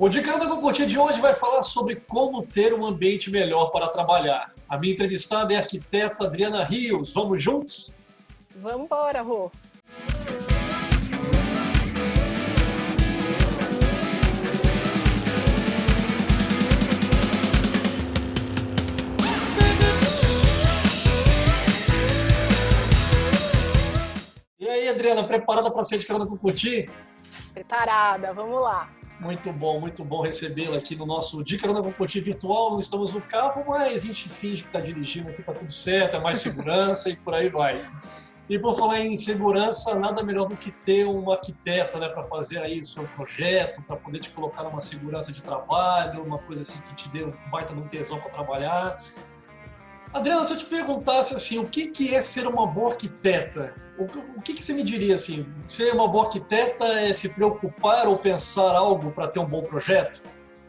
O Dica da Concurtir de hoje vai falar sobre como ter um ambiente melhor para trabalhar. A minha entrevistada é a arquiteta Adriana Rios. Vamos juntos? Vamos embora, Rô. E aí, Adriana, preparada para ser de Carona Concurtir? Preparada, vamos lá. Muito bom, muito bom recebê-la aqui no nosso Dica da Concurtir virtual. Não estamos no carro, mas a gente finge que está dirigindo aqui, está tudo certo, é mais segurança e por aí vai. E por falar em segurança, nada melhor do que ter um arquiteto né, para fazer aí seu projeto, para poder te colocar numa segurança de trabalho, uma coisa assim que te dê um baita de um tesão para trabalhar. Adriana, se eu te perguntasse assim, o que, que é ser uma boa arquiteta? O, o que, que você me diria assim? Ser uma boa arquiteta é se preocupar ou pensar algo para ter um bom projeto?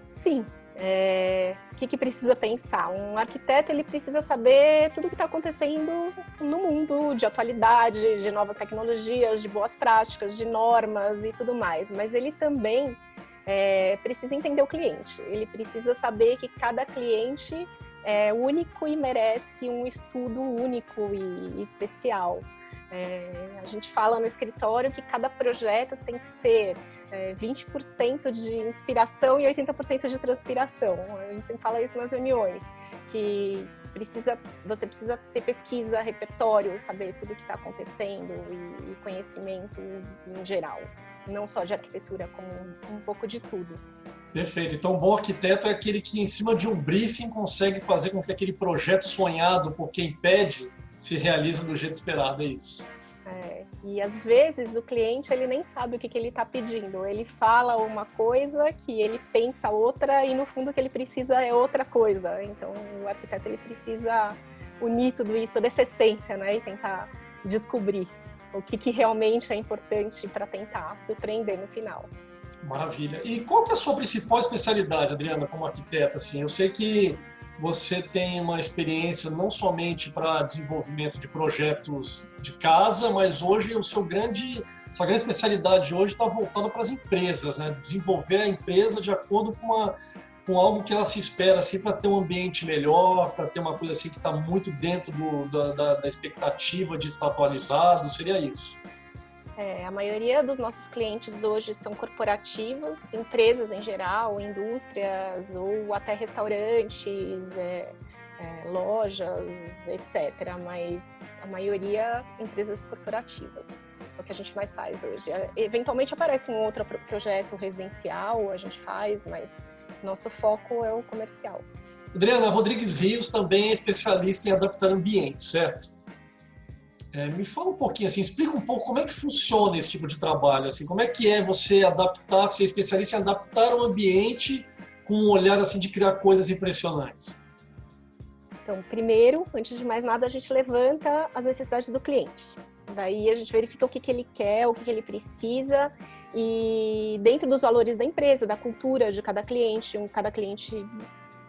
Sim. É... O que, que precisa pensar? Um arquiteto ele precisa saber tudo o que está acontecendo no mundo, de atualidade, de novas tecnologias, de boas práticas, de normas e tudo mais. Mas ele também é, precisa entender o cliente. Ele precisa saber que cada cliente é único e merece um estudo único e especial. É, a gente fala no escritório que cada projeto tem que ser é, 20% de inspiração e 80% de transpiração. A gente sempre fala isso nas reuniões, que precisa, você precisa ter pesquisa, repertório, saber tudo o que está acontecendo e, e, conhecimento em geral, não só de arquitetura, como um, um pouco de tudo. Perfeito. Então, um bom arquiteto é aquele que, em cima de um briefing, consegue fazer com que aquele projeto sonhado por quem pede se realize do jeito esperado, é isso. É, e às vezes o cliente ele nem sabe o que, que ele está pedindo. Ele fala uma coisa que ele pensa outra e no fundo o que ele precisa é outra coisa. Então o arquiteto ele precisa unir tudo isso, toda essa essência, né, e tentar descobrir o que, que realmente é importante para tentar surpreender no final. Maravilha. E qual que é a sua principal especialidade, Adriana, como arquiteta? Assim, eu sei que você tem uma experiência não somente para desenvolvimento de projetos de casa, mas hoje o seu grande, sua grande especialidade hoje está voltada para as empresas, né? Desenvolver a empresa de acordo com, uma, com algo que ela se espera assim, para ter um ambiente melhor, para ter uma coisa assim que está muito dentro do, da, da, da expectativa de estar atualizado, seria isso? É, a maioria dos nossos clientes hoje são corporativos, empresas em geral, indústrias ou até restaurantes, é, é, lojas, etc. Mas a maioria empresas corporativas. É o que a gente mais faz hoje. É, eventualmente aparece um outro projeto residencial, a gente faz, mas nosso foco é o comercial. Adriana Rodrigues Rios também é especialista em adaptar ambientes, certo? É, me fala um pouquinho, assim, explica um pouco como é que funciona esse tipo de trabalho, assim, como é que é você adaptar, ser especialista em adaptar o ambiente com um olhar assim de criar coisas impressionantes. Então, primeiro, antes de mais nada, a gente levanta as necessidades do cliente. Daí a gente verifica o que, que ele quer, o que, que ele precisa e dentro dos valores da empresa, da cultura de cada cliente, um, cada cliente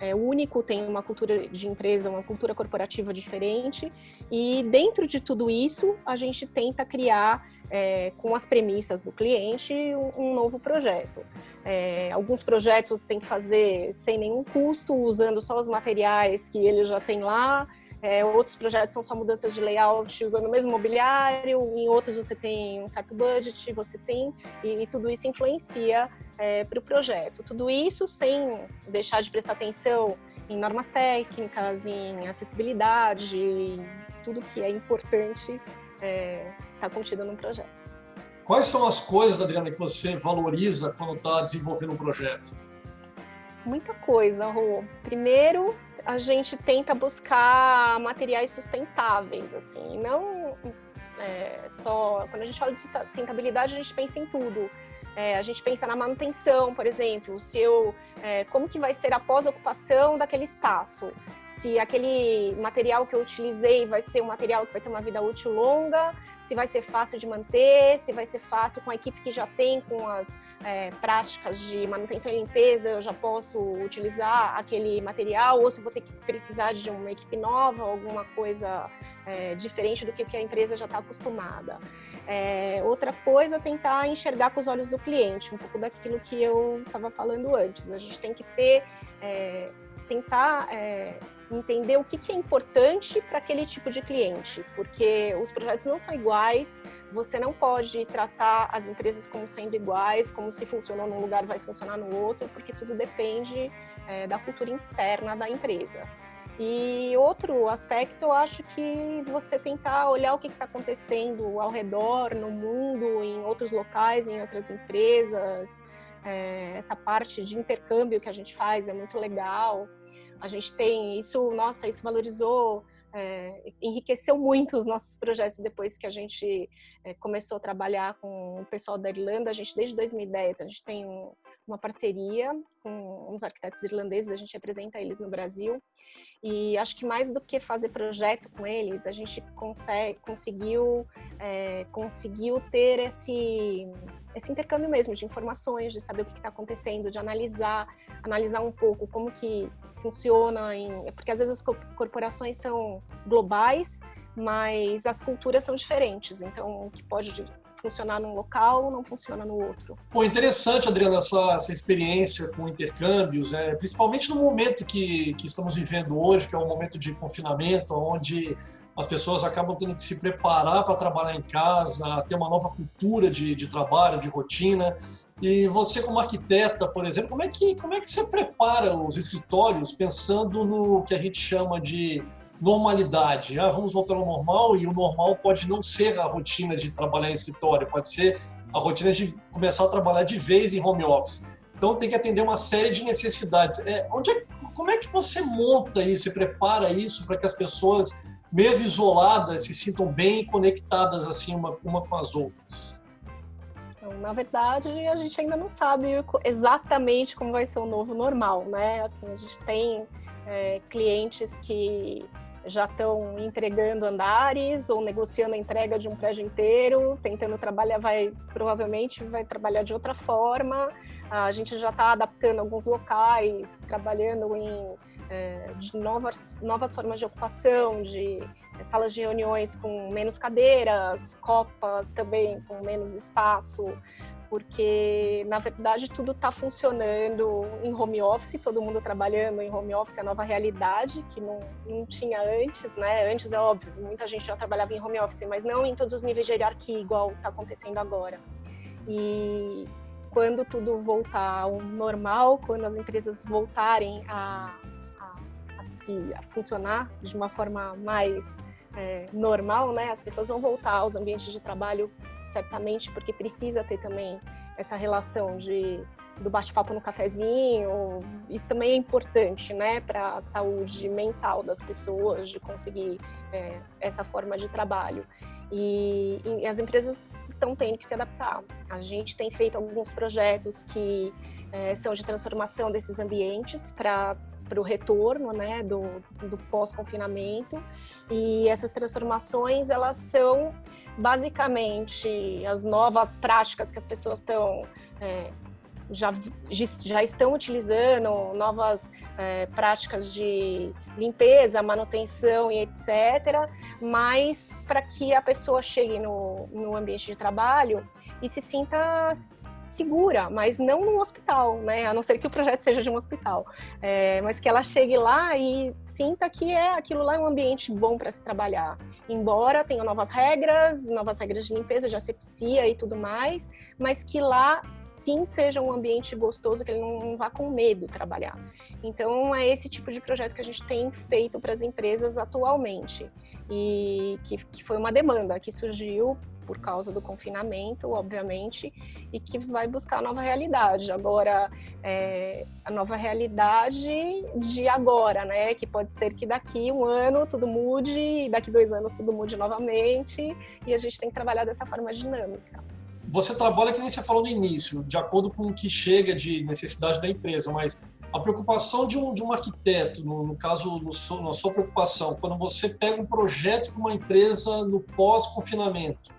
é único, tem uma cultura de empresa, uma cultura corporativa diferente. E dentro de tudo isso, a gente tenta criar, é, com as premissas do cliente, um, um novo projeto. É, alguns projetos você tem que fazer sem nenhum custo, usando só os materiais que ele já tem lá. É, outros projetos são só mudanças de layout usando o mesmo mobiliário, em outros você tem um certo budget, você tem, e, e tudo isso influencia é, para o projeto. Tudo isso sem deixar de prestar atenção em normas técnicas, em acessibilidade, tudo que é importante está é, tá contido no projeto. Quais são as coisas, Adriana, que você valoriza quando está desenvolvendo um projeto? Muita coisa, Rô. Primeiro, a gente tenta buscar materiais sustentáveis, assim, não é, só... Quando a gente fala de sustentabilidade, a gente pensa em tudo é, a gente pensa na manutenção, por exemplo, se eu, é, como que vai ser a pós-ocupação daquele espaço? Se aquele material que eu utilizei vai ser um material que vai ter uma vida útil longa, se vai ser fácil de manter, se vai ser fácil com a equipe que já tem, com as é, práticas de manutenção e limpeza, eu já posso utilizar aquele material, ou se vou ter que precisar de uma equipe nova, alguma coisa é, diferente do que, a empresa já está acostumada. É, outra coisa, tentar enxergar com os olhos do cliente, um pouco daquilo que eu estava falando antes. A gente tem que ter, é, tentar é, entender o que, que é importante para aquele tipo de cliente, porque os projetos não são iguais, você não pode tratar as empresas como sendo iguais, como se funcionou num lugar vai funcionar no outro, porque tudo depende é, da cultura interna da empresa. E outro aspecto, eu acho que você tentar olhar o que está acontecendo ao redor, no mundo, em outros locais, em outras empresas, é, essa parte de intercâmbio que a gente faz é muito legal. A gente tem isso, nossa, isso valorizou, é, enriqueceu muito os nossos projetos depois que a gente é, começou a trabalhar com o pessoal da Irlanda. A gente, desde 2010, a gente tem um, uma parceria com uns arquitetos irlandeses, a gente representa eles no Brasil. E acho que mais do que fazer projeto com eles, a gente consegue, conseguiu, é, conseguiu ter esse, esse intercâmbio mesmo de informações, de saber o que está acontecendo, de analisar, analisar um pouco como que funciona, em, porque às vezes as corporações são globais, mas as culturas são diferentes, então o que pode funcionar num local não funciona no outro. Pô, interessante, Adriana, essa, essa experiência com intercâmbios, é, principalmente no momento que, que estamos vivendo hoje, que é um momento de confinamento, onde as pessoas acabam tendo que se preparar para trabalhar em casa, ter uma nova cultura de, de trabalho, de rotina. E você, como arquiteta, por exemplo, como é, que, como é que você prepara os escritórios pensando no que a gente chama de normalidade. Ah, vamos voltar ao normal e o normal pode não ser a rotina de trabalhar em escritório, pode ser a rotina de começar a trabalhar de vez em home office. Então tem que atender uma série de necessidades. É, onde é, como é que você monta isso e prepara isso para que as pessoas, mesmo isoladas, se sintam bem conectadas assim uma, uma com as outras? Então, na verdade, a gente ainda não sabe exatamente como vai ser o novo normal, né? Assim, a gente tem é, clientes que já estão entregando andares ou negociando a entrega de um prédio inteiro, tentando trabalhar, vai provavelmente vai trabalhar de outra forma. A gente já está adaptando alguns locais, trabalhando em é, novas, novas formas de ocupação, de é, salas de reuniões com menos cadeiras, copas também com menos espaço porque na verdade tudo está funcionando em home office, todo mundo trabalhando em home office, é a nova realidade que não, não tinha antes, né? Antes é óbvio, muita gente já trabalhava em home office, mas não em todos os níveis de hierarquia igual está acontecendo agora. E quando tudo voltar ao normal, quando as empresas voltarem a, a, a, se, a funcionar de uma forma mais é, normal, né? As pessoas vão voltar aos ambientes de trabalho certamente, porque precisa ter também essa relação de do bate-papo no cafezinho. Isso também é importante, né, para a saúde mental das pessoas, de conseguir é, essa forma de trabalho. E, e as empresas estão tendo que se adaptar. A gente tem feito alguns projetos que é, são de transformação desses ambientes para para o retorno né, do, do pós-confinamento. E essas transformações, elas são basicamente as novas práticas que as pessoas estão é, já, já estão utilizando novas é, práticas de limpeza, manutenção e etc., mas para que a pessoa chegue no, no ambiente de trabalho e se sinta segura, mas não num hospital, né? A não ser que o projeto seja de um hospital, é, mas que ela chegue lá e sinta que é aquilo lá é um ambiente bom para se trabalhar. Embora tenha novas regras, novas regras de limpeza, de asepsia e tudo mais, mas que lá sim seja um ambiente gostoso, que ele não vá com medo trabalhar. Então é esse tipo de projeto que a gente tem feito para as empresas atualmente e que, que foi uma demanda que surgiu por causa do confinamento, obviamente, e que vai buscar a nova realidade. Agora, é, a nova realidade de agora, né? Que pode ser que daqui um ano tudo mude, daqui dois anos tudo mude novamente, e a gente tem que trabalhar dessa forma dinâmica. Você trabalha, que nem você falou no início, de acordo com o que chega de necessidade da empresa, mas a preocupação de um, de um arquiteto, no, no caso, no, na sua preocupação, quando você pega um projeto para uma empresa no pós-confinamento,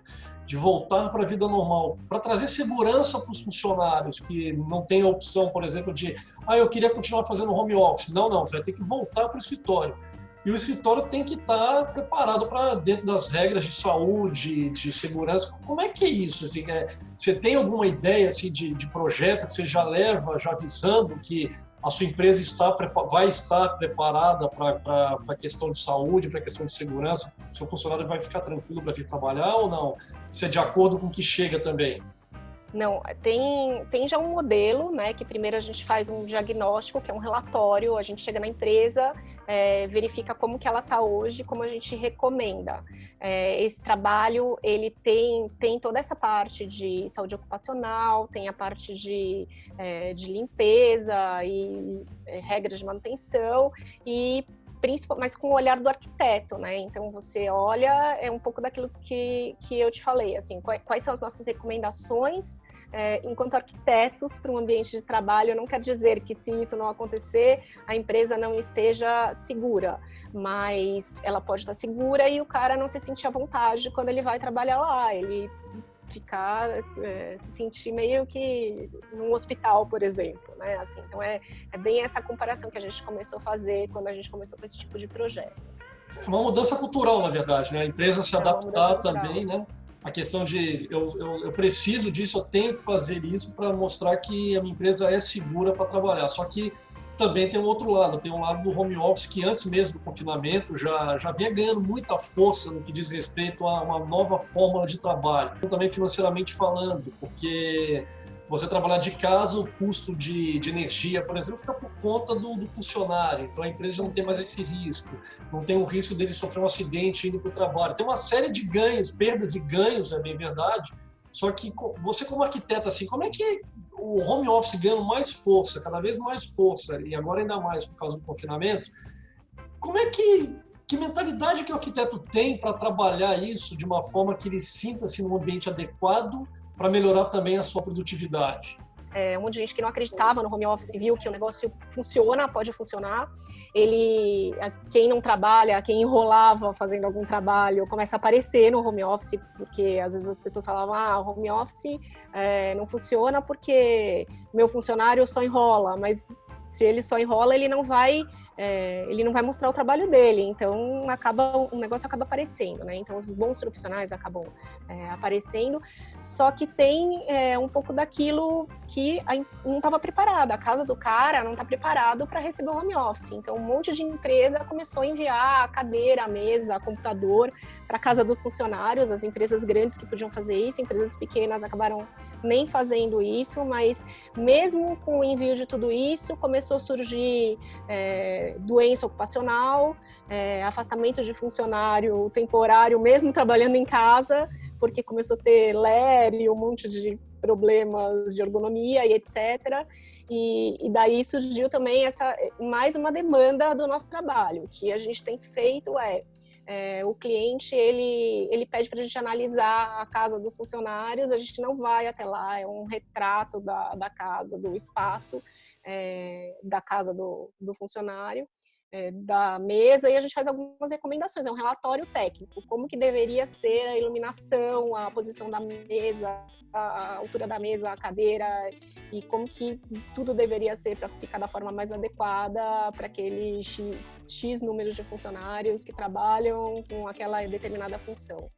de voltar para a vida normal, para trazer segurança para os funcionários que não têm a opção, por exemplo, de ah, eu queria continuar fazendo home office. Não, não, você vai ter que voltar para o escritório. E o escritório tem que estar preparado para, dentro das regras de saúde, de segurança. Como é que é isso? Assim, é, você tem alguma ideia assim, de, de projeto que você já leva, já avisando que a sua empresa está, vai estar preparada para a questão de saúde, para a questão de segurança? O seu funcionário vai ficar tranquilo para vir trabalhar ou não? Isso é de acordo com o que chega também? Não, tem, tem já um modelo, né, que primeiro a gente faz um diagnóstico, que é um relatório, a gente chega na empresa, é, verifica como que ela está hoje, como a gente recomenda. É, esse trabalho, ele tem, tem toda essa parte de saúde ocupacional, tem a parte de, é, de limpeza e é, regras de manutenção e mas com o olhar do arquiteto, né? Então você olha é um pouco daquilo que, que eu te falei, assim, quais são as nossas recomendações é, enquanto arquitetos para um ambiente de trabalho. Não quer dizer que se isso não acontecer, a empresa não esteja segura, mas ela pode estar segura e o cara não se sentir à vontade quando ele vai trabalhar lá. Ele ficar, é, se sentir meio que num hospital, por exemplo, né? Assim, então é, é bem essa comparação que a gente começou a fazer quando a gente começou com esse tipo de projeto. É uma mudança cultural, na verdade, né? A empresa se é adaptar também, né? A questão de eu, eu, eu, preciso disso, eu tenho que fazer isso para mostrar que a minha empresa é segura para trabalhar. Só que também tem um outro lado, tem um lado do home office que antes mesmo do confinamento já, já vinha ganhando muita força no que diz respeito a uma nova fórmula de trabalho. Também financeiramente falando, porque você trabalhar de casa, o custo de, de energia, por exemplo, fica por conta do, do, funcionário. Então a empresa já não tem mais esse risco, não tem o risco dele sofrer um acidente indo para o trabalho. Tem uma série de ganhos, perdas e ganhos, é bem verdade. Só que você como arquiteto, assim, como é que o home office ganhando mais força, cada vez mais força, e agora ainda mais por causa do confinamento, como é que, que mentalidade que o arquiteto tem para trabalhar isso de uma forma que ele sinta-se num ambiente adequado para melhorar também a sua produtividade? É, um monte de gente que não acreditava no home office viu que o negócio funciona, pode funcionar. Ele, quem não trabalha, quem enrolava fazendo algum trabalho, começa a aparecer no home office, porque às vezes as pessoas falavam, ah, home office é, não funciona porque meu funcionário só enrola, mas se ele só enrola, ele não vai é, ele não vai mostrar o trabalho dele, então acaba o negócio acaba aparecendo, né? Então os bons profissionais acabam é, aparecendo, só que tem é, um pouco daquilo que a, não estava preparada. A casa do cara não está preparado para receber o home office. Então um monte de empresa começou a enviar a cadeira, a mesa, computador para casa dos funcionários. As empresas grandes que podiam fazer isso, empresas pequenas acabaram nem fazendo isso, mas mesmo com o envio de tudo isso, começou a surgir é, doença ocupacional, é, afastamento de funcionário temporário, mesmo trabalhando em casa, porque começou a ter LER e um monte de problemas de ergonomia e etc. E, e, daí surgiu também essa mais uma demanda do nosso trabalho, que a gente tem feito é é, o cliente ele, ele pede para a gente analisar a casa dos funcionários, a gente não vai até lá, é um retrato da, da casa, do espaço é, da casa do, do funcionário, é, da mesa, e a gente faz algumas recomendações, é um relatório técnico, como que deveria ser a iluminação, a posição da mesa, a altura da mesa, a cadeira, e como que tudo deveria ser para ficar da forma mais adequada para aquele X, X de funcionários que trabalham com aquela determinada função.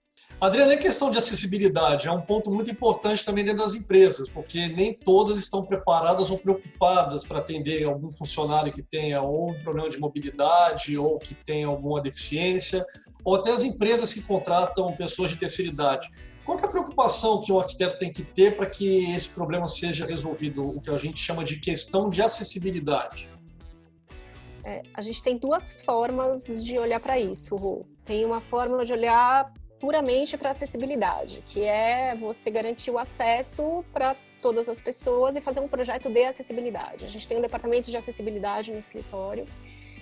Adriana, a questão de acessibilidade é um ponto muito importante também dentro das empresas, porque nem todas estão preparadas ou preocupadas para atender algum funcionário que tenha ou um problema de mobilidade ou que tenha alguma deficiência, ou até as empresas que contratam pessoas de terceira idade. Qual é a preocupação que o arquiteto tem que ter para que esse problema seja resolvido, o que a gente chama de questão de acessibilidade? É, a gente tem duas formas de olhar para isso, Ru. Tem uma forma de olhar puramente para acessibilidade, que é você garantir o acesso para todas as pessoas e fazer um projeto de acessibilidade. A gente tem um departamento de acessibilidade no escritório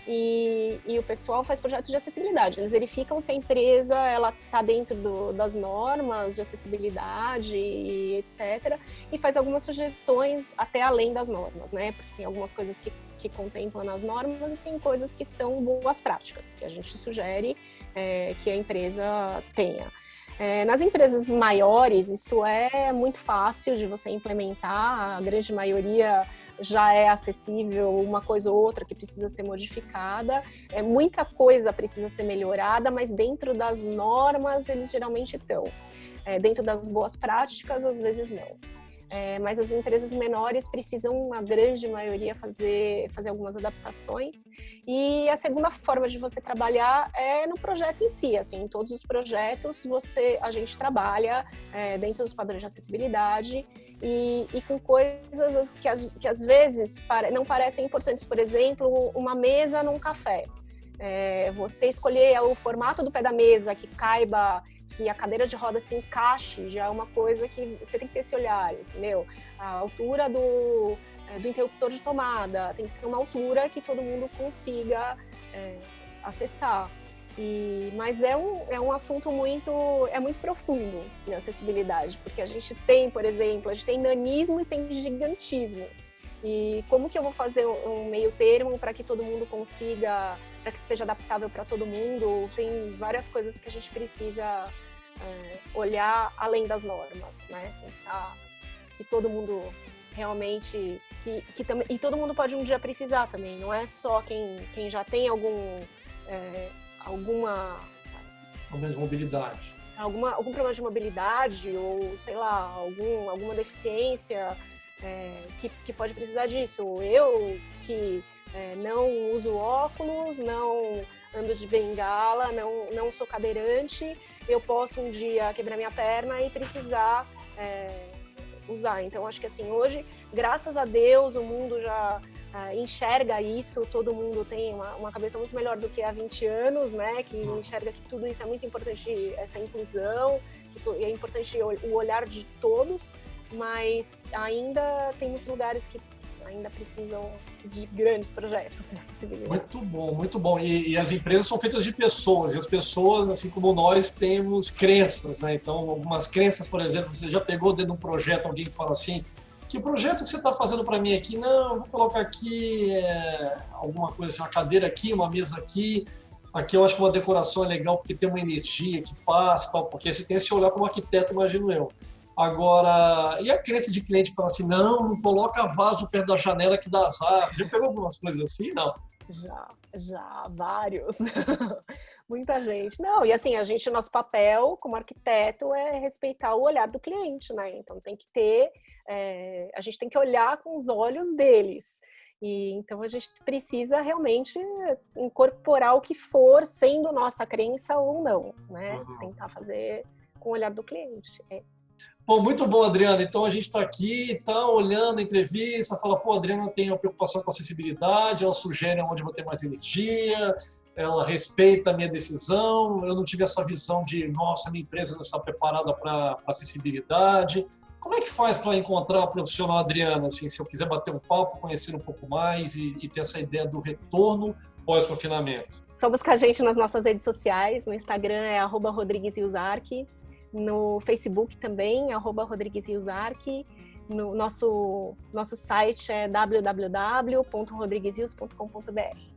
e, e, o pessoal faz projetos de acessibilidade. Eles verificam se a empresa ela está dentro do, das normas de acessibilidade e etc. E faz algumas sugestões até além das normas, né? Porque tem algumas coisas que, que contemplam nas normas e tem coisas que são boas práticas, que a gente sugere é, que a empresa tenha. É, nas empresas maiores, isso é muito fácil de você implementar, a grande maioria já é acessível, uma coisa ou outra que precisa ser modificada. É, muita coisa precisa ser melhorada, mas dentro das normas eles geralmente estão. É, dentro das boas práticas, às vezes não. É, mas as empresas menores precisam, a grande maioria, fazer, fazer algumas adaptações. E a segunda forma de você trabalhar é no projeto em si. Assim, em todos os projetos, você, a gente trabalha é, dentro dos padrões de acessibilidade e, e com coisas que, que às vezes não parecem importantes. Por exemplo, uma mesa num café. É, você escolher o formato do pé da mesa que caiba que a cadeira de roda se encaixe já é uma coisa que você tem que ter esse olhar, entendeu? A altura do, é, do interruptor de tomada tem que ser uma altura que todo mundo consiga é, acessar. E, mas é um, é um assunto muito, é muito profundo na acessibilidade, porque a gente tem, por exemplo, a gente tem nanismo e tem gigantismo. E como que eu vou fazer um meio termo para que todo mundo consiga, para que seja adaptável para todo mundo? Tem várias coisas que a gente precisa é, olhar além das normas, né? Tentar que todo mundo realmente que, que também e todo mundo pode um dia precisar também. Não é só quem, quem já tem algum é, alguma problema de mobilidade, alguma algum problema de mobilidade ou sei lá algum alguma deficiência é, que, que pode precisar disso. Eu que é, não uso óculos, não ando de bengala, não, não sou cadeirante, eu posso um dia quebrar minha perna e precisar é, usar. Então, acho que assim, hoje, graças a Deus, o mundo já é, enxerga isso, todo mundo tem uma, uma, cabeça muito melhor do que há 20 anos, né? Que enxerga que tudo isso é muito importante, essa inclusão, que é importante o olhar de todos mas ainda tem muitos lugares que ainda precisam de grandes projetos de acessibilidade. Muito bom, muito bom. E, e, as empresas são feitas de pessoas, e as pessoas, assim como nós, temos crenças, né? Então, algumas crenças, por exemplo, você já pegou dentro de um projeto alguém que fala assim, que projeto que você está fazendo para mim aqui? Não, vou colocar aqui é, alguma coisa assim, uma cadeira aqui, uma mesa aqui, Aqui eu acho que uma decoração é legal porque tem uma energia que passa tal, porque você tem esse olhar como arquiteto, imagino eu. Agora, e a crença de cliente que fala assim, não, não coloca vaso perto da janela que dá azar. Já pegou algumas coisas assim, não? Já, já, vários. Muita gente. Não, e assim, a gente, nosso papel como arquiteto é respeitar o olhar do cliente, né? Então tem que ter, é, a gente tem que olhar com os olhos deles. E então a gente precisa realmente incorporar o que for, sendo nossa crença ou não, né? Uhum. Tentar fazer com o olhar do cliente. É. Bom, muito bom, Adriana. Então a gente está aqui, está olhando a entrevista, fala, pô, Adriana tem uma preocupação com acessibilidade, ela sugere onde eu vou ter mais energia, ela respeita a minha decisão, eu não tive essa visão de, nossa, minha empresa não está preparada para acessibilidade. Como é que faz para encontrar a profissional Adriana, assim, se eu quiser bater um papo, conhecer um pouco mais e, e ter essa ideia do retorno pós-confinamento? Só buscar a gente nas nossas redes sociais, no Instagram é arroba no Facebook também, arroba Rodrigues Riosarque. No nosso, nosso site é www.rodriguesrios.com.br.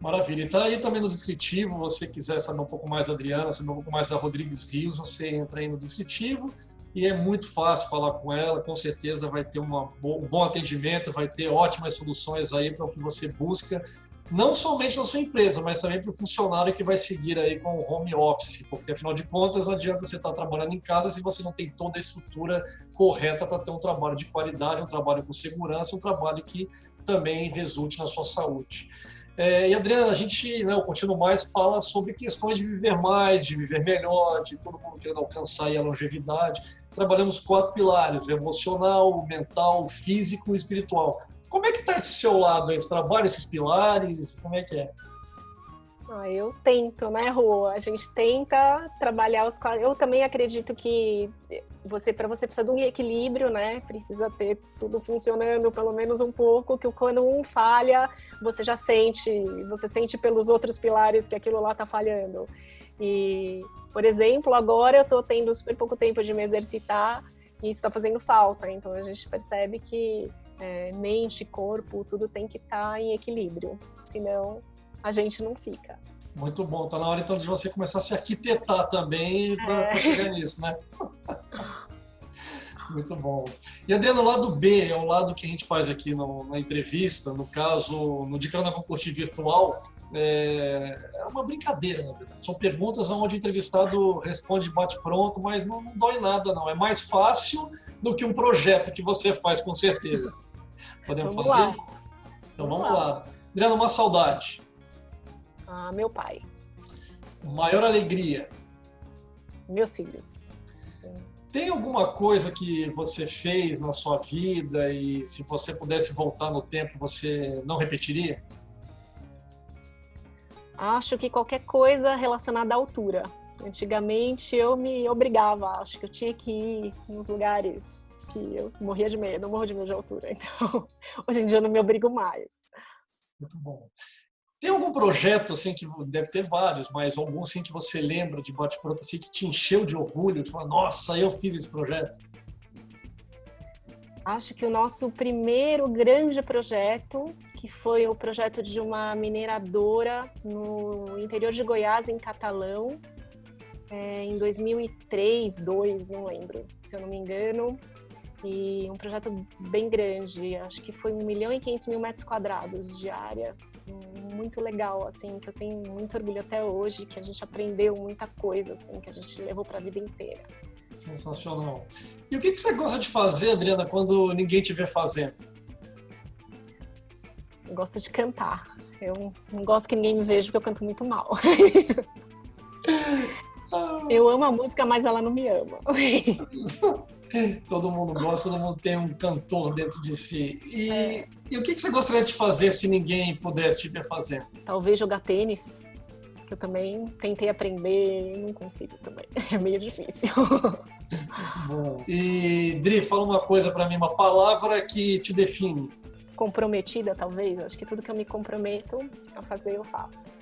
Maravilha. Então aí também no descritivo, você quiser saber um pouco mais da Adriana, saber um pouco mais da Rodrigues Rios, você entra aí no descritivo e é muito fácil falar com ela, com certeza vai ter uma, um bom atendimento, vai ter ótimas soluções aí para o que você busca não somente na sua empresa, mas também para o funcionário que vai seguir aí com o home office, porque afinal de contas não adianta você estar trabalhando em casa se você não tem toda a estrutura correta para ter um trabalho de qualidade, um trabalho com segurança, um trabalho que também resulte na sua saúde. É, e Adriana, a gente, né, o Continuo Mais fala sobre questões de viver mais, de viver melhor, de todo mundo querendo alcançar a longevidade. Trabalhamos quatro pilares, emocional, mental, físico e espiritual. Como é que está esse seu lado aí? Você trabalha esses pilares? Como é que é? Ah, eu tento, né, Rô? A gente tenta trabalhar os. Eu também acredito que você, para você precisa de um equilíbrio, né? Precisa ter tudo funcionando pelo menos um pouco, que quando um falha, você já sente, você sente pelos outros pilares que aquilo lá tá falhando. E, por exemplo, agora eu tô tendo super pouco tempo de me exercitar e isso está fazendo falta. Então a gente percebe que é, mente, corpo, tudo tem que estar tá em equilíbrio. Senão a gente não fica. Muito bom. Está na hora então de você começar a se arquitetar também para é. chegar nisso, né? Muito bom. E Adriano, o lado B é o lado que a gente faz aqui no, na entrevista, no caso, no Dicando com Curtir Virtual, é, é, uma brincadeira, na verdade. São perguntas onde o entrevistado responde bate-pronto, mas não, não, dói nada, não. É mais fácil do que um projeto que você faz, com certeza. Podemos vamos fazer? Lá. Então vamos, vamos lá. lá. Adriano, uma saudade. Ah, meu pai. Maior alegria? Meus filhos. Tem alguma coisa que você fez na sua vida e se você pudesse voltar no tempo, você não repetiria? Acho que qualquer coisa relacionada à altura. Antigamente eu me obrigava, acho que eu tinha que ir nos lugares que eu morria de medo, eu morro de medo de altura. Então, hoje em dia eu não me obrigo mais. Muito bom. Tem algum projeto, assim, que deve ter vários, mas algum, assim, que você lembra de bate-pronto, assim, que te encheu de orgulho, de falar, nossa, eu fiz esse projeto? Acho que o nosso primeiro grande projeto, que foi o projeto de uma mineradora no interior de Goiás, em Catalão, é, em 2003, 2002, não lembro, se eu não me engano, e um projeto bem grande, acho que foi 1 milhão e 500 mil metros quadrados de área, muito legal, assim, que eu tenho muito orgulho até hoje, que a gente aprendeu muita coisa, assim, que a gente levou para a vida inteira. Sensacional. E o que, que você gosta de fazer, Adriana, quando ninguém te vê fazendo? Eu gosto de cantar. Eu não gosto que ninguém me veja porque eu canto muito mal. eu amo a música, mas ela não me ama. todo mundo gosta, todo mundo tem um cantor dentro de si. E, é. e o que, você gostaria de fazer se ninguém pudesse te ver fazendo? Talvez jogar tênis, que eu também tentei aprender e não consigo também. É meio difícil. Bom. E, Dri, fala uma coisa para mim, uma palavra que te define. Comprometida, talvez. Acho que tudo que eu me comprometo a fazer, eu faço.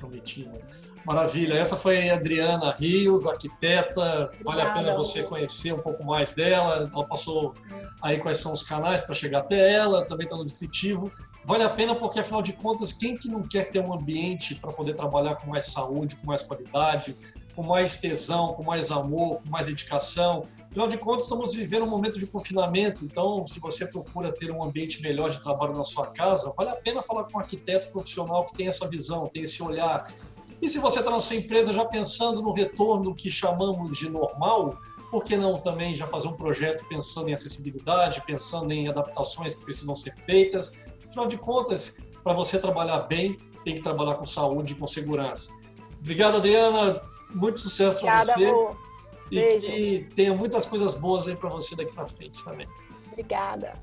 Comprometida. Maravilha. Essa foi a Adriana Rios, arquiteta. Vale a pena você conhecer um pouco mais dela. Ela passou aí quais são os canais para chegar até ela, também está no descritivo. Vale a pena porque, afinal de contas, quem que não quer ter um ambiente para poder trabalhar com mais saúde, com mais qualidade, com mais tesão, com mais amor, com mais dedicação? Afinal de contas, estamos vivendo um momento de confinamento, então, se você procura ter um ambiente melhor de trabalho na sua casa, vale a pena falar com um arquiteto profissional que tem essa visão, tem esse olhar, e se você está na sua empresa já pensando no retorno que chamamos de normal, por que não também já fazer um projeto pensando em acessibilidade, pensando em adaptações que precisam ser feitas? Afinal de contas, para você trabalhar bem, tem que trabalhar com saúde e com segurança. Obrigado, Adriana. Muito sucesso para você. Amor. E Beijo. que tenha muitas coisas boas aí para você daqui para frente também. Obrigada.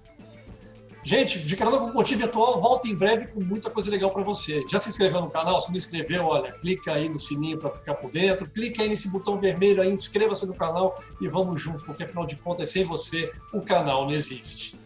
Gente, de canal com Curtir Virtual volta em breve com muita coisa legal para você. Já se inscreveu no canal? Se não inscreveu, olha, clica aí no sininho para ficar por dentro, clica aí nesse botão vermelho aí, inscreva-se no canal e vamos junto, porque afinal de contas, sem você, o canal não existe.